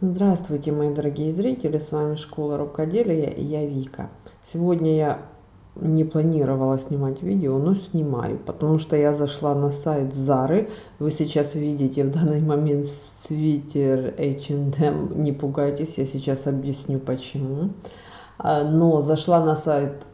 Здравствуйте, мои дорогие зрители, с вами Школа Рукоделия и я Вика. Сегодня я не планировала снимать видео, но снимаю, потому что я зашла на сайт Зары. Вы сейчас видите в данный момент свитер H&M, не пугайтесь, я сейчас объясню почему. А, но зашла на сайт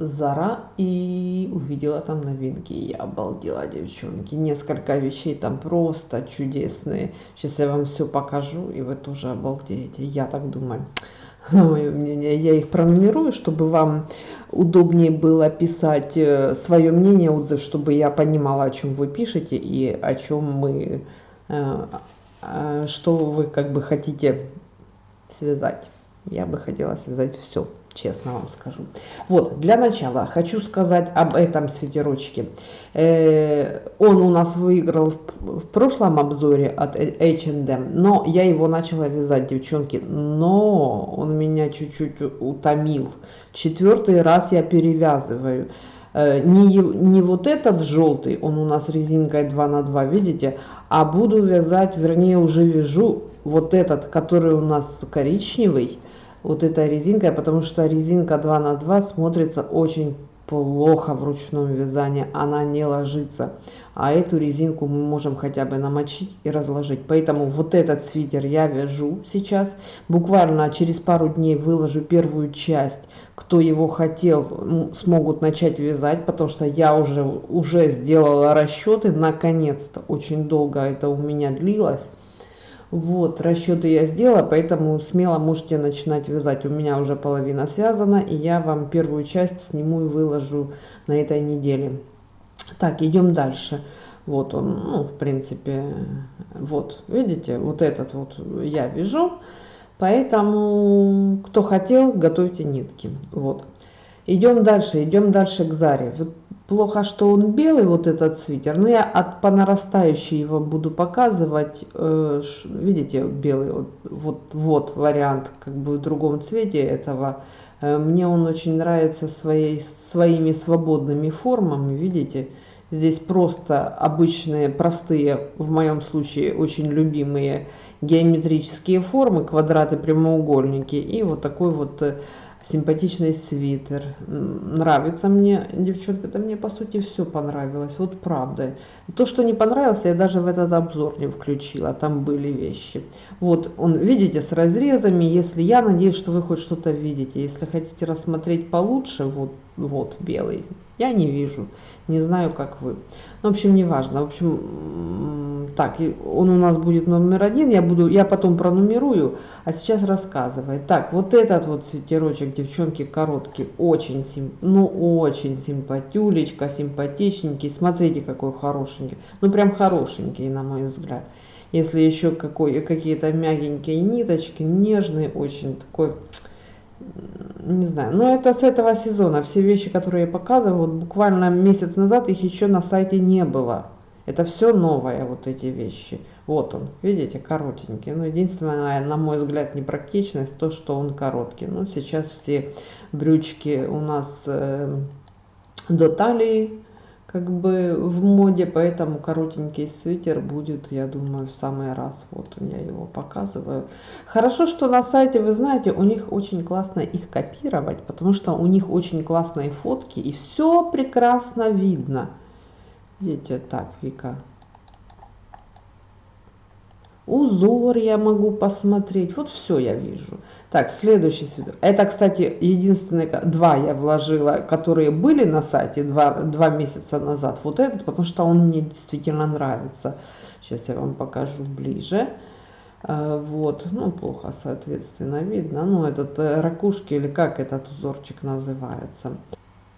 Зара и увидела там новинки. Я обалдела, девчонки. Несколько вещей там просто чудесные. Сейчас я вам все покажу, и вы тоже обалдеете. Я так думаю. Мое мнение. Я их пронумерую, чтобы вам удобнее было писать э, свое мнение, отзыв, чтобы я понимала, о чем вы пишете и о чем мы, э, э, что вы как бы хотите связать. Я бы хотела связать все честно вам скажу. Вот, для начала хочу сказать об этом свитерочке. Э, он у нас выиграл в, прошлом обзоре от H&M, но я его начала вязать, девчонки, но он меня чуть-чуть утомил. Четвертый раз я перевязываю. Э, не, не вот этот желтый, он у нас резинкой 2 на 2, видите, а буду вязать, вернее уже вяжу вот этот, который у нас коричневый, вот этой резинкой, потому что резинка 2 на 2 смотрится очень плохо в ручном вязании, она не ложится. А эту резинку мы можем хотя бы намочить и разложить. Поэтому вот этот свитер я вяжу сейчас. Буквально через пару дней выложу первую часть. Кто его хотел, смогут начать вязать, потому что я уже, уже сделала расчеты. Наконец-то, очень долго это у меня длилось. Вот, расчеты я сделала, поэтому смело можете начинать вязать. У меня уже половина связана, и я вам первую часть сниму и выложу на этой неделе. Так, идем дальше. Вот он, ну, в принципе, вот, видите, вот этот вот я вяжу. Поэтому, кто хотел, готовьте нитки. Вот. Идем дальше, идем дальше к Заре. Плохо, что он белый, вот этот свитер, но я от по нарастающей его буду показывать. Э, видите, белый, вот, вот, вот вариант, как бы в другом цвете этого. Э, мне он очень нравится своей, своими свободными формами, видите. Здесь просто обычные, простые, в моем случае очень любимые геометрические формы, квадраты, прямоугольники. И вот такой вот э, симпатичный свитер. Нравится мне, девчонка, это мне по сути все понравилось, вот правда. То, что не понравилось, я даже в этот обзор не включила, там были вещи. Вот он, видите, с разрезами, если я надеюсь, что вы хоть что-то видите. Если хотите рассмотреть получше, вот, вот белый, я не вижу, не знаю, как вы. Ну, в общем, не важно. В общем, так, он у нас будет номер один, я буду, я потом пронумерую, а сейчас рассказываю. Так, вот этот вот свитерочек, девчонки, короткий, очень, сим, ну, очень симпатюлечка, симпатичненький. Смотрите, какой хорошенький. Ну, прям хорошенький, на мой взгляд. Если еще какие-то мягенькие ниточки, нежный, очень такой не знаю, но это с этого сезона. Все вещи, которые я показываю, вот буквально месяц назад их еще на сайте не было. Это все новое, вот эти вещи. Вот он, видите, коротенький. Ну, единственное, на мой взгляд, непрактичность, то, что он короткий. Ну, сейчас все брючки у нас э, до талии, как бы в моде, поэтому коротенький свитер будет, я думаю, в самый раз. Вот я его показываю. Хорошо, что на сайте, вы знаете, у них очень классно их копировать, потому что у них очень классные фотки и все прекрасно видно. Видите, так, Вика, узор я могу посмотреть. Вот все я вижу. Так, следующий свитер. Это, кстати, единственные два я вложила, которые были на сайте два, два месяца назад. Вот этот, потому что он мне действительно нравится. Сейчас я вам покажу ближе. А, вот, ну, плохо, соответственно, видно. Ну, этот э, ракушки или как этот узорчик называется.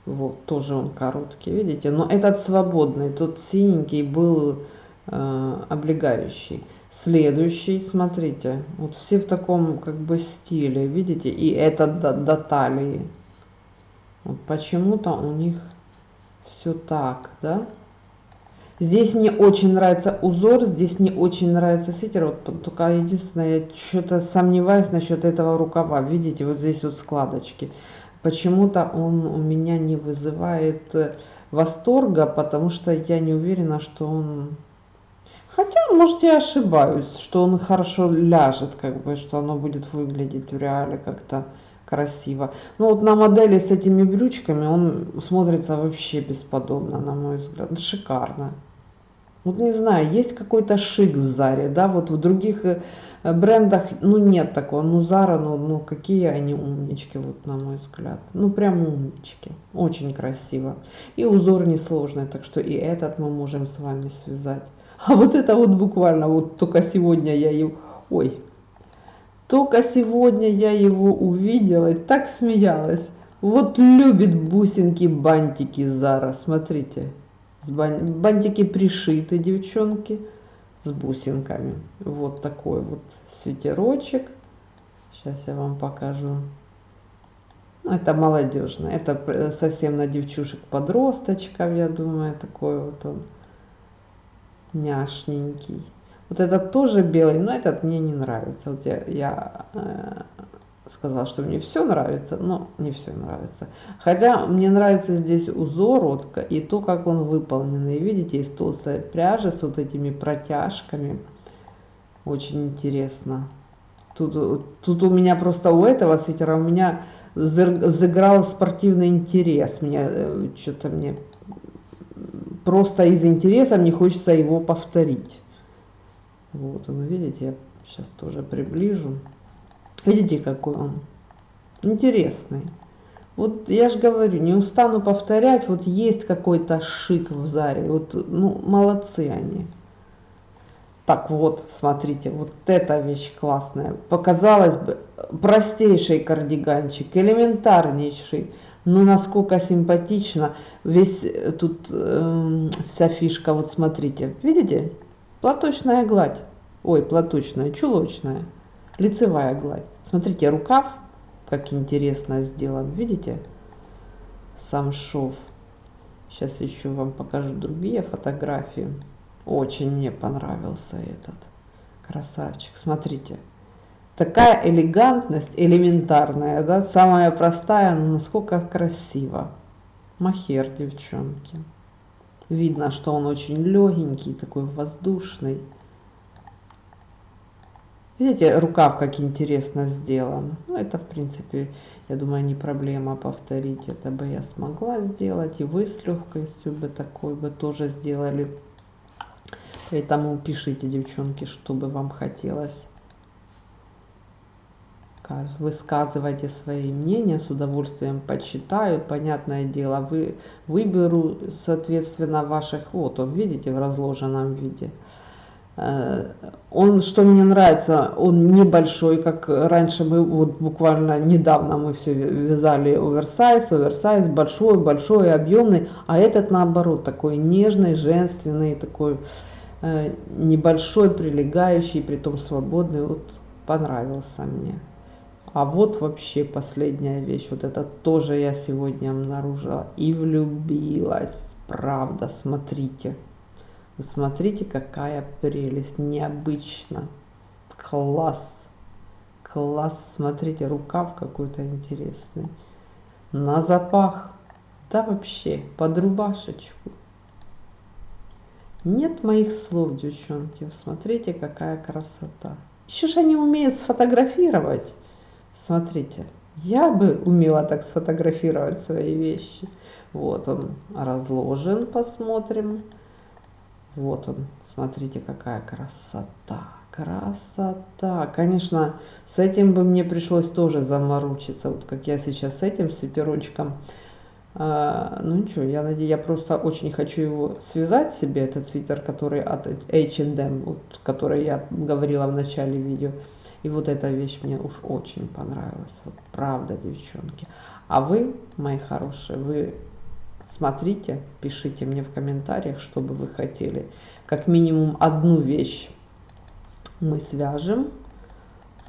Вот, тоже он короткий, видите. Но этот свободный, тот синенький был э, облегающий. Следующий, смотрите, вот все в таком как бы стиле, видите, и это до, до талии. Вот почему-то у них все так, да. Здесь мне очень нравится узор, здесь мне очень нравится свитер. Вот только единственное, я что-то сомневаюсь насчет этого рукава. Видите, вот здесь вот складочки. Почему-то он у меня не вызывает восторга, потому что я не уверена, что он Хотя, может, я ошибаюсь, что он хорошо ляжет, как бы, что оно будет выглядеть в реале как-то красиво. Но вот на модели с этими брючками он смотрится вообще бесподобно, на мой взгляд. Шикарно. Вот не знаю, есть какой-то шик в Заре, да, вот в других э, брендах, ну, нет такого, ну, Зара, ну, ну, какие они умнички, вот, на мой взгляд, ну, прям умнички, очень красиво, и узор несложный, так что и этот мы можем с вами связать, а вот это вот буквально, вот только сегодня я его, ой, только сегодня я его увидела и так смеялась, вот любит бусинки, бантики Зара, смотрите, Бантики пришиты, девчонки, с бусинками. Вот такой вот свитерочек. Сейчас я вам покажу. Ну, это молодежно. Это совсем на девчушек-подросточков, я думаю. Такой вот он няшненький. Вот этот тоже белый, но этот мне не нравится. Вот я, я э, сказала, что мне все нравится, но не все нравится. Хотя мне нравится здесь узор вот, и то, как он выполнен. И видите, из толстой пряжи с вот этими протяжками. Очень интересно. Тут, тут у меня просто у этого свитера у меня взыграл спортивный интерес. Мне э, что-то мне просто из интереса мне хочется его повторить. Вот, вы видите, я сейчас тоже приближу. Видите, какой он интересный. Вот я же говорю, не устану повторять, вот есть какой-то шик в Заре, вот, ну, молодцы они. Так вот, смотрите, вот эта вещь классная. Показалось бы, простейший кардиганчик, элементарнейший, но насколько симпатично. Весь э, тут э, вся фишка, вот смотрите, видите? Платочная гладь, ой, платочная, чулочная лицевая гладь. Смотрите, рукав, как интересно сделан, видите? Сам шов. Сейчас еще вам покажу другие фотографии. Очень мне понравился этот красавчик. Смотрите. Такая элегантность, элементарная, да, самая простая, но насколько красиво. Махер, девчонки. Видно, что он очень легенький, такой воздушный. Видите, рукав как интересно сделан. Ну, это, в принципе, я думаю, не проблема повторить. Это бы я смогла сделать. И вы с легкостью бы такой бы тоже сделали. Поэтому пишите, девчонки, что бы вам хотелось. Высказывайте свои мнения, с удовольствием почитаю. Понятное дело, вы выберу, соответственно, ваших, вот он, видите, в разложенном виде. Э, он, что мне нравится, он небольшой, как раньше мы, вот буквально недавно мы все вязали оверсайз, оверсайз, большой, большой, объемный, а этот наоборот, такой нежный, женственный, такой э, небольшой, прилегающий, при том свободный, вот понравился мне. А вот вообще последняя вещь, вот это тоже я сегодня обнаружила и влюбилась, правда, смотрите. Вы смотрите, какая прелесть, необычно. Класс. Класс. Смотрите, рукав какой-то интересный. На запах. Да вообще, под рубашечку. Нет моих слов, девчонки. Смотрите, какая красота. Еще же они умеют сфотографировать. Смотрите, я бы умела так сфотографировать свои вещи. Вот он разложен, посмотрим. Вот он, смотрите, какая красота. Красота. Конечно, с этим бы мне пришлось тоже заморочиться. Вот как я сейчас с этим свитерочком. А, ну ничего, я надеюсь, я просто очень хочу его связать себе, этот свитер, который от H&M, вот, который я говорила в начале видео. И вот эта вещь мне уж очень понравилась. Вот правда, девчонки. А вы, мои хорошие, вы Смотрите, пишите мне в комментариях, что бы вы хотели. Как минимум одну вещь мы свяжем.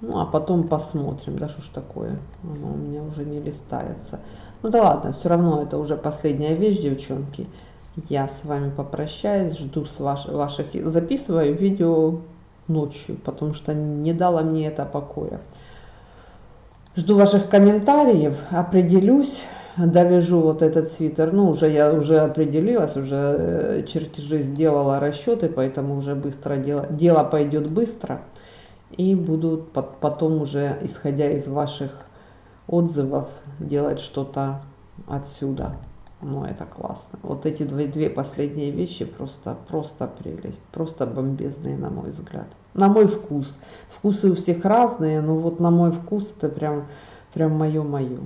Ну, а потом посмотрим, да, что ж такое. Оно у меня уже не листается. Ну да ладно, все равно это уже последняя вещь, девчонки. Я с вами попрощаюсь, жду с ваш, ваших... Записываю видео ночью, потому что не дала мне это покоя. Жду ваших комментариев, определюсь довяжу вот этот свитер. Ну, уже я уже определилась, уже э, чертежи сделала, расчеты, поэтому уже быстро дело, дело пойдет быстро. И буду потом уже, исходя из ваших отзывов, делать что-то отсюда. Ну, это классно. Вот эти две, две последние вещи просто, просто прелесть. Просто бомбезные, на мой взгляд. На мой вкус. Вкусы у всех разные, но вот на мой вкус это прям, прям мое-мое.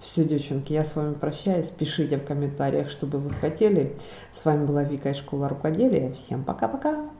Все, девчонки, я с вами прощаюсь. Пишите в комментариях, что бы вы хотели. С вами была Вика из школы рукоделия. Всем пока-пока.